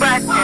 but